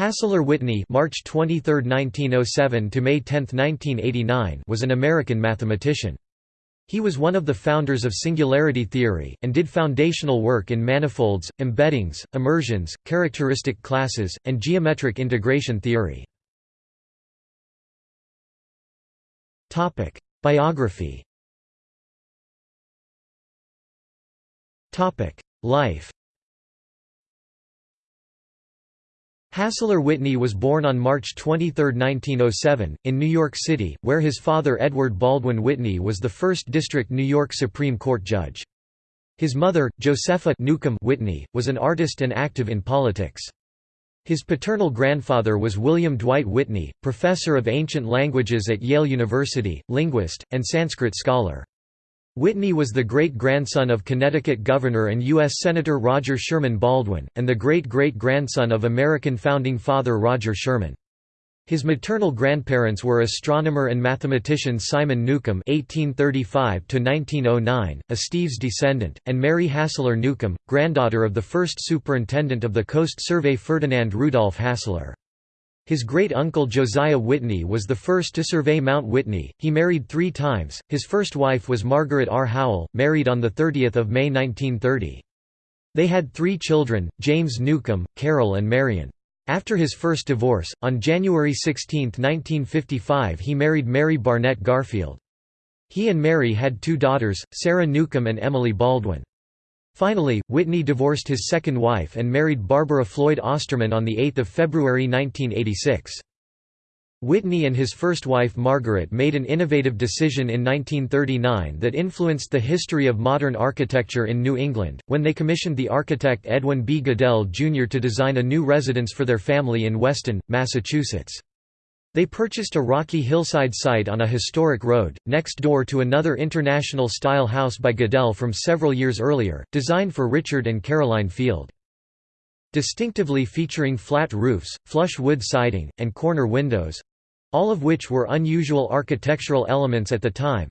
Hassler Whitney March 23, 1907 to May 10, 1989 was an American mathematician. He was one of the founders of singularity theory, and did foundational work in manifolds, embeddings, immersions, characteristic classes, and geometric integration theory. Biography Life Hassler Whitney was born on March 23, 1907, in New York City, where his father Edward Baldwin Whitney was the 1st District New York Supreme Court judge. His mother, Josepha Newcomb Whitney, was an artist and active in politics. His paternal grandfather was William Dwight Whitney, professor of ancient languages at Yale University, linguist, and Sanskrit scholar. Whitney was the great-grandson of Connecticut Governor and U.S. Senator Roger Sherman Baldwin, and the great-great-grandson of American founding father Roger Sherman. His maternal grandparents were astronomer and mathematician Simon Newcomb (1835–1909), a Steve's descendant, and Mary Hassler Newcomb, granddaughter of the first superintendent of the Coast Survey Ferdinand Rudolph Hassler. His great-uncle Josiah Whitney was the first to survey Mount Whitney. He married three times. His first wife was Margaret R. Howell, married on 30 May 1930. They had three children, James Newcomb, Carol and Marion. After his first divorce, on January 16, 1955 he married Mary Barnett Garfield. He and Mary had two daughters, Sarah Newcomb and Emily Baldwin. Finally, Whitney divorced his second wife and married Barbara Floyd Osterman on 8 February 1986. Whitney and his first wife Margaret made an innovative decision in 1939 that influenced the history of modern architecture in New England, when they commissioned the architect Edwin B. Goodell, Jr. to design a new residence for their family in Weston, Massachusetts. They purchased a rocky hillside site on a historic road, next door to another international-style house by Goodell from several years earlier, designed for Richard and Caroline Field. Distinctively featuring flat roofs, flush wood siding, and corner windows—all of which were unusual architectural elements at the time,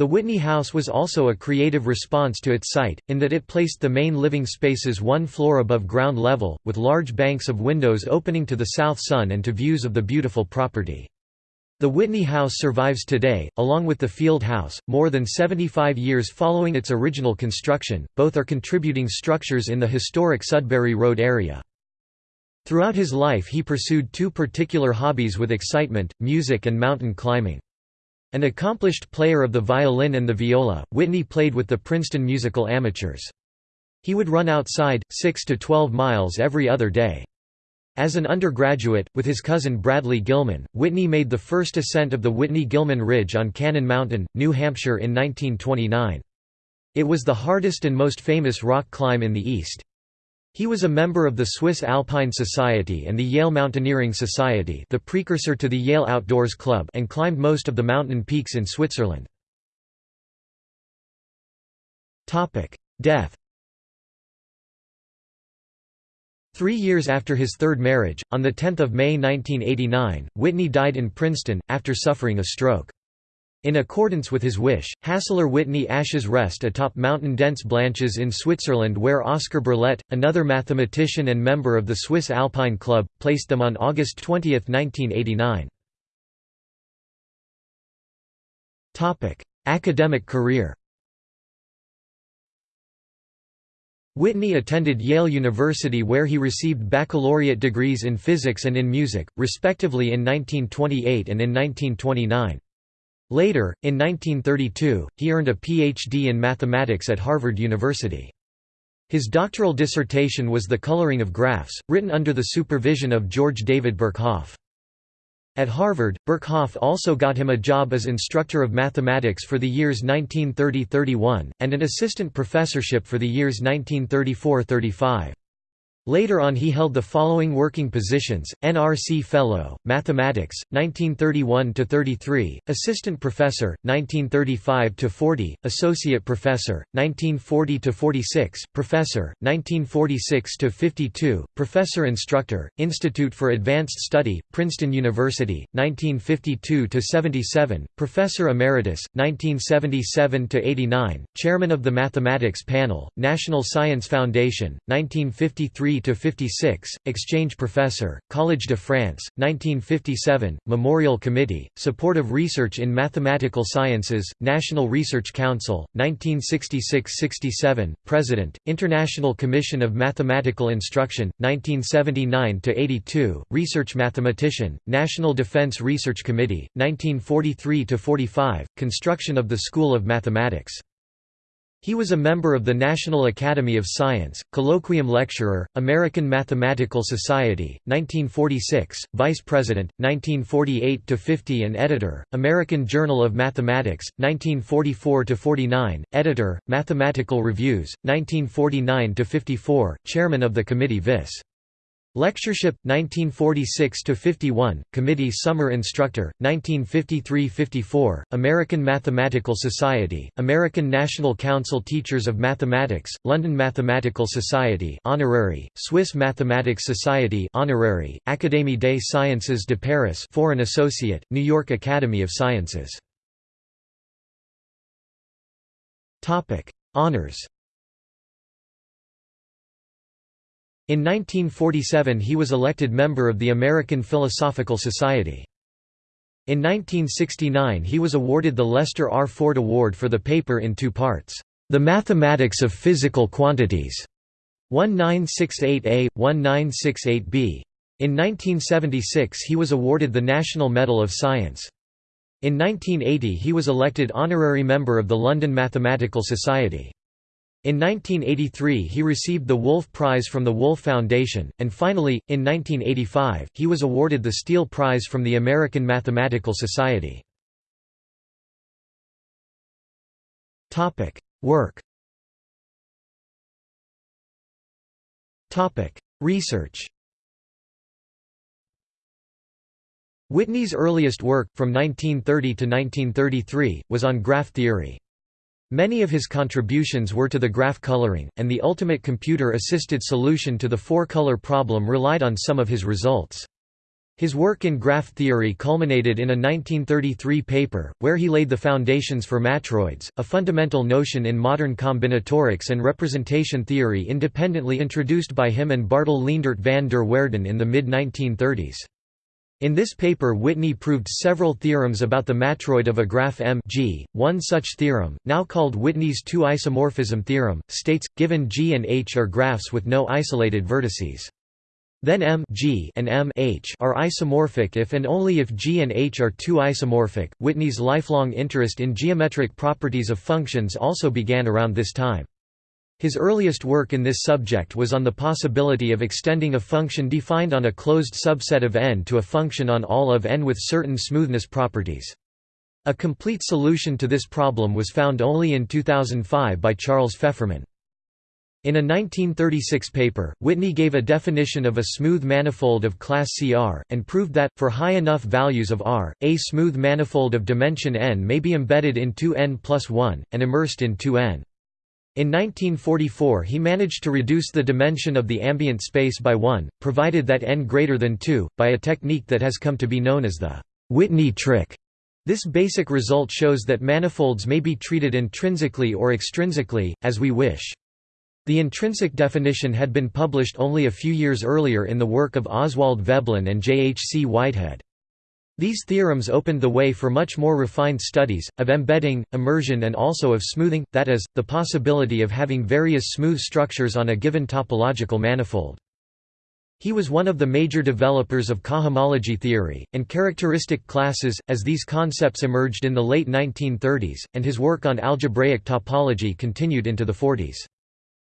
the Whitney House was also a creative response to its site, in that it placed the main living spaces one floor above ground level, with large banks of windows opening to the south sun and to views of the beautiful property. The Whitney House survives today, along with the Field House, more than 75 years following its original construction, both are contributing structures in the historic Sudbury Road area. Throughout his life he pursued two particular hobbies with excitement, music and mountain climbing. An accomplished player of the violin and the viola, Whitney played with the Princeton Musical Amateurs. He would run outside, 6 to 12 miles every other day. As an undergraduate, with his cousin Bradley Gilman, Whitney made the first ascent of the Whitney-Gilman Ridge on Cannon Mountain, New Hampshire in 1929. It was the hardest and most famous rock climb in the East. He was a member of the Swiss Alpine Society and the Yale Mountaineering Society the precursor to the Yale Outdoors Club and climbed most of the mountain peaks in Switzerland. Death Three years after his third marriage, on 10 May 1989, Whitney died in Princeton, after suffering a stroke. In accordance with his wish, Hassler Whitney ashes rest atop Mountain Dents Blanches in Switzerland where Oscar Burlet, another mathematician and member of the Swiss Alpine Club, placed them on August 20, 1989. Academic career Whitney attended Yale University where he received baccalaureate degrees in physics and in music, respectively in 1928 and in 1929. Later, in 1932, he earned a Ph.D. in mathematics at Harvard University. His doctoral dissertation was The Coloring of Graphs, written under the supervision of George David Birkhoff. At Harvard, Birkhoff also got him a job as instructor of mathematics for the years 1930–31, and an assistant professorship for the years 1934–35. Later on he held the following working positions, NRC Fellow, Mathematics, 1931–33, Assistant Professor, 1935–40, Associate Professor, 1940–46, Professor, 1946–52, Professor Instructor, Institute for Advanced Study, Princeton University, 1952–77, Professor Emeritus, 1977–89, Chairman of the Mathematics Panel, National Science Foundation, 1953 1950–56, exchange professor, Collège de France, 1957, Memorial Committee, Support of Research in Mathematical Sciences, National Research Council, 1966–67, President, International Commission of Mathematical Instruction, 1979–82, Research Mathematician, National Defense Research Committee, 1943–45, Construction of the School of Mathematics. He was a member of the National Academy of Science, colloquium lecturer, American Mathematical Society, 1946, Vice President, 1948–50 and editor, American Journal of Mathematics, 1944–49, editor, Mathematical Reviews, 1949–54, Chairman of the Committee Vis. Lectureship 1946 to 51 Committee Summer Instructor, 1953–54, American Mathematical Society, American National Council Teachers of Mathematics, London Mathematical Society honorary, Swiss Mathematics Society honorary, Académie des Sciences de Paris Foreign Associate, New York Academy of Sciences. Topic Honours In 1947 he was elected member of the American Philosophical Society. In 1969 he was awarded the Lester R. Ford Award for the paper in two parts, "'The Mathematics of Physical Quantities' 1968A, 1968B. In 1976 he was awarded the National Medal of Science. In 1980 he was elected honorary member of the London Mathematical Society. In 1983 he received the Wolf Prize from the Wolf Foundation, and finally, in 1985, he was awarded the Steele Prize from the American Mathematical Society. Work Research Whitney's earliest work, from 1930 to 1933, was on graph theory. Many of his contributions were to the graph coloring, and the ultimate computer-assisted solution to the four-color problem relied on some of his results. His work in graph theory culminated in a 1933 paper, where he laid the foundations for matroids, a fundamental notion in modern combinatorics and representation theory independently introduced by him and Bartel Leendert van der Waerden in the mid-1930s. In this paper Whitney proved several theorems about the matroid of a graph M G. One such theorem, now called Whitney's two-isomorphism theorem, states, given G and H are graphs with no isolated vertices. Then M G and M H are isomorphic if and only if G and H are two isomorphic. Whitney's lifelong interest in geometric properties of functions also began around this time. His earliest work in this subject was on the possibility of extending a function defined on a closed subset of n to a function on all of n with certain smoothness properties. A complete solution to this problem was found only in 2005 by Charles Fefferman. In a 1936 paper, Whitney gave a definition of a smooth manifold of class CR, and proved that, for high enough values of R, a smooth manifold of dimension n may be embedded in 2n plus 1, and immersed in 2n. In 1944 he managed to reduce the dimension of the ambient space by 1, provided that n greater than 2, by a technique that has come to be known as the Whitney trick. This basic result shows that manifolds may be treated intrinsically or extrinsically, as we wish. The intrinsic definition had been published only a few years earlier in the work of Oswald Veblen and J. H. C. Whitehead. These theorems opened the way for much more refined studies, of embedding, immersion and also of smoothing, that is, the possibility of having various smooth structures on a given topological manifold. He was one of the major developers of cohomology theory, and characteristic classes, as these concepts emerged in the late 1930s, and his work on algebraic topology continued into the 40s.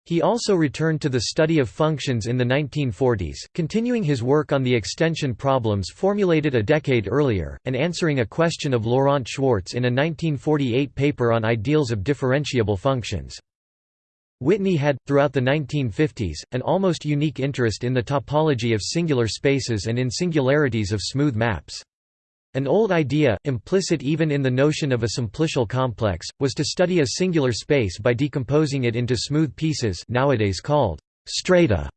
He also returned to the study of functions in the 1940s, continuing his work on the extension problems formulated a decade earlier, and answering a question of Laurent Schwartz in a 1948 paper on ideals of differentiable functions. Whitney had, throughout the 1950s, an almost unique interest in the topology of singular spaces and in singularities of smooth maps. An old idea, implicit even in the notion of a simplicial complex, was to study a singular space by decomposing it into smooth pieces nowadays called strata.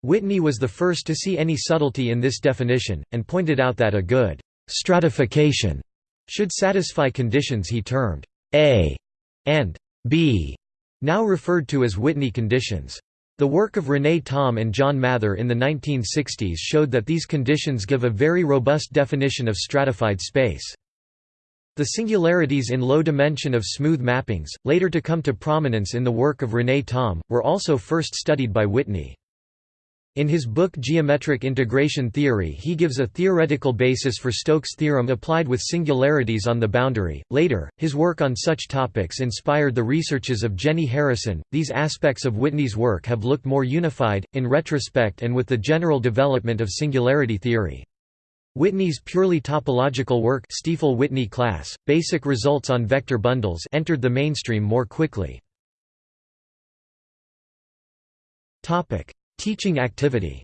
Whitney was the first to see any subtlety in this definition, and pointed out that a good stratification should satisfy conditions he termed A and B, now referred to as Whitney conditions. The work of René Thom and John Mather in the 1960s showed that these conditions give a very robust definition of stratified space. The singularities in low dimension of smooth mappings, later to come to prominence in the work of René Thom, were also first studied by Whitney. In his book Geometric Integration Theory he gives a theoretical basis for Stokes' theorem applied with singularities on the boundary. Later, his work on such topics inspired the researches of Jenny Harrison. These aspects of Whitney's work have looked more unified, in retrospect and with the general development of singularity theory. Whitney's purely topological work Stiefel-Whitney class, basic results on vector bundles entered the mainstream more quickly. Teaching activity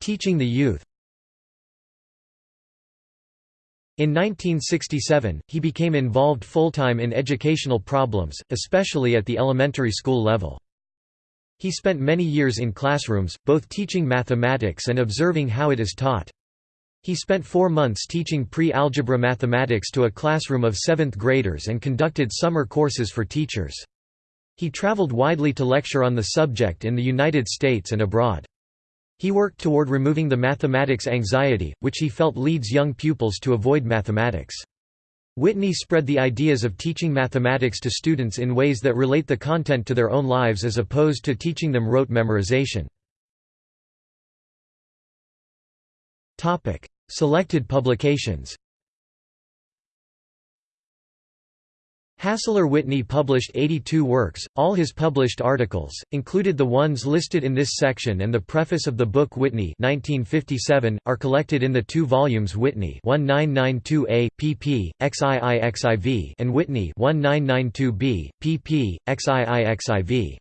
Teaching the youth In 1967, he became involved full-time in educational problems, especially at the elementary school level. He spent many years in classrooms, both teaching mathematics and observing how it is taught. He spent four months teaching pre-algebra mathematics to a classroom of seventh graders and conducted summer courses for teachers. He traveled widely to lecture on the subject in the United States and abroad. He worked toward removing the mathematics anxiety, which he felt leads young pupils to avoid mathematics. Whitney spread the ideas of teaching mathematics to students in ways that relate the content to their own lives as opposed to teaching them rote memorization. Selected publications Hassler-Whitney published 82 works, all his published articles, included the ones listed in this section and the preface of the book Whitney 1957, are collected in the two volumes Whitney 1992a, pp. XIIXIV and Whitney 1992b, pp. XIIXIV.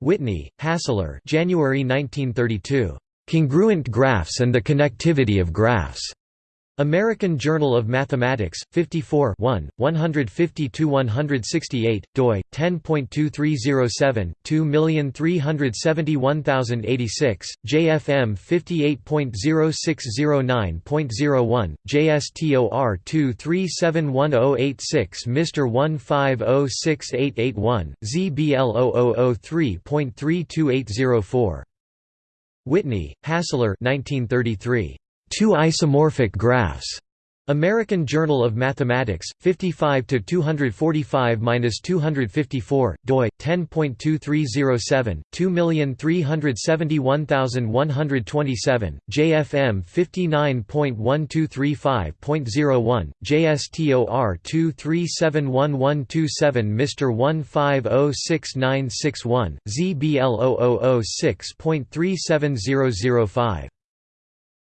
Whitney, Hassler January 1932. Congruent Graphs and the Connectivity of Graphs. American Journal of Mathematics, 54 150–168, doi, 10.2307, 2371086, JFM 58.0609.01, JSTOR 2371086 Mr 15068881, ZBL 0003.32804. Whitney, Hassler 1933. Two isomorphic graphs. American Journal of Mathematics, 55 to 245-254, doi 10.2307, 2371127, JFM 59.1235.01, JSTOR 2371127, Mr 15069661, ZBL 0006.37005.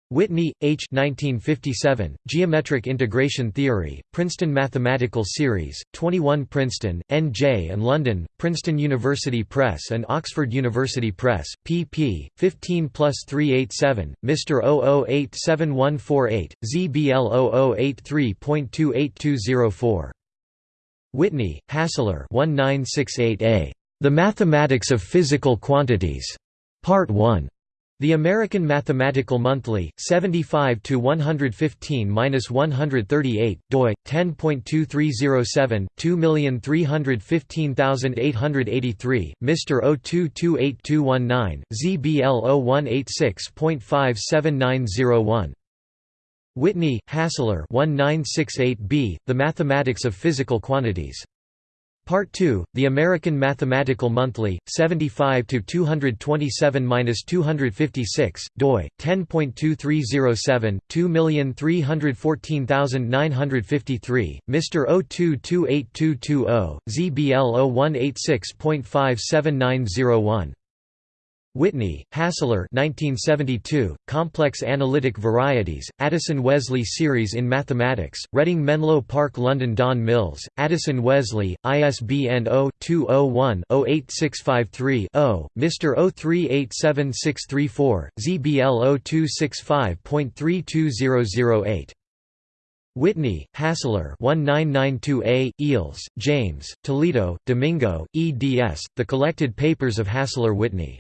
Whitney, H. 1957, Geometric Integration Theory, Princeton Mathematical Series, 21 Princeton, N.J. and London, Princeton University Press and Oxford University Press, pp. 15 plus 387, Mr. 00871148, ZBL 0083.28204. Whitney, Hassler 1968a. The Mathematics of Physical Quantities. Part 1. The American Mathematical Monthly, 75 to 115-138, doi 10.2307, 2315883, Mr. 0228219, ZBL 0186.57901. Whitney, Hassler 1968b, The Mathematics of Physical Quantities. Part 2, The American Mathematical Monthly, 75 to 227-256, doi 10.2307, 2314953, Mr. 0228220, ZBL 0186.57901. Whitney, Hassler 1972, Complex Analytic Varieties, Addison Wesley Series in Mathematics, Reading Menlo Park London Don Mills, Addison Wesley, ISBN 0-201-08653-0, Mr. 038764, ZBL 0265.32008. Whitney, Hassler 1992a, Eells, James, Toledo, Domingo, eds. The Collected Papers of Hassler-Whitney.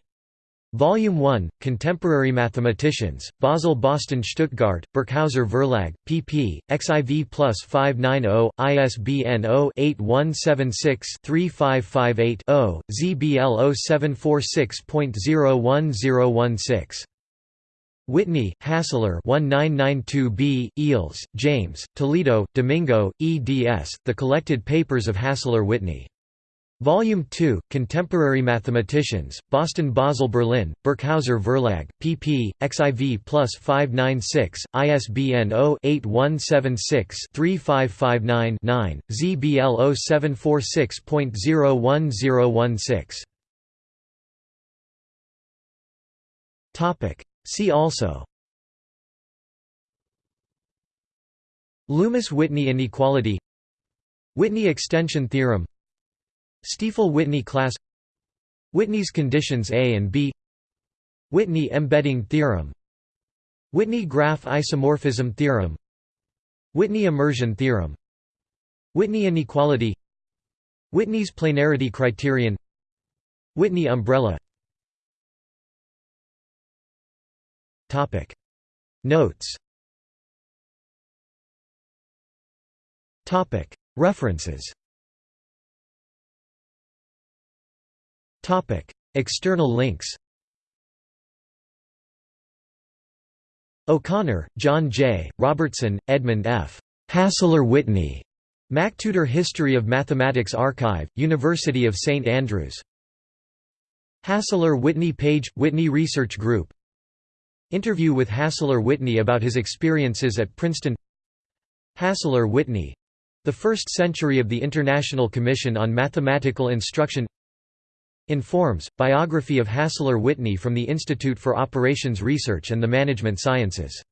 Volume 1, Contemporary Mathematicians, Basel Boston Stuttgart, Birkhäuser Verlag, pp. xiv plus 590, ISBN 0-8176-3558-0, ZBL 0746.01016. Whitney, Hassler 1992b, Eells, James, Toledo, Domingo, eds, The Collected Papers of Hassler-Whitney. Volume 2, Contemporary Mathematicians, Boston Basel Berlin, Birkhäuser Verlag, pp. xiv plus 596, ISBN 0-8176-3559-9, ZBL 0746.01016. See also Loomis-Whitney inequality Whitney extension theorem Stiefel-Whitney class Whitney's conditions A and B Whitney embedding theorem Whitney graph isomorphism theorem Whitney immersion theorem Whitney inequality Whitney's planarity criterion Whitney umbrella Topic. Notes Topic. References External links O'Connor, John J., Robertson, Edmund F. Hassler Whitney. MacTutor History of Mathematics Archive, University of St Andrews. Hassler-Whitney page – Whitney Research Group Interview with Hassler-Whitney about his experiences at Princeton Hassler-Whitney—the first century of the International Commission on Mathematical Instruction Informs, biography of Hassler-Whitney from the Institute for Operations Research and the Management Sciences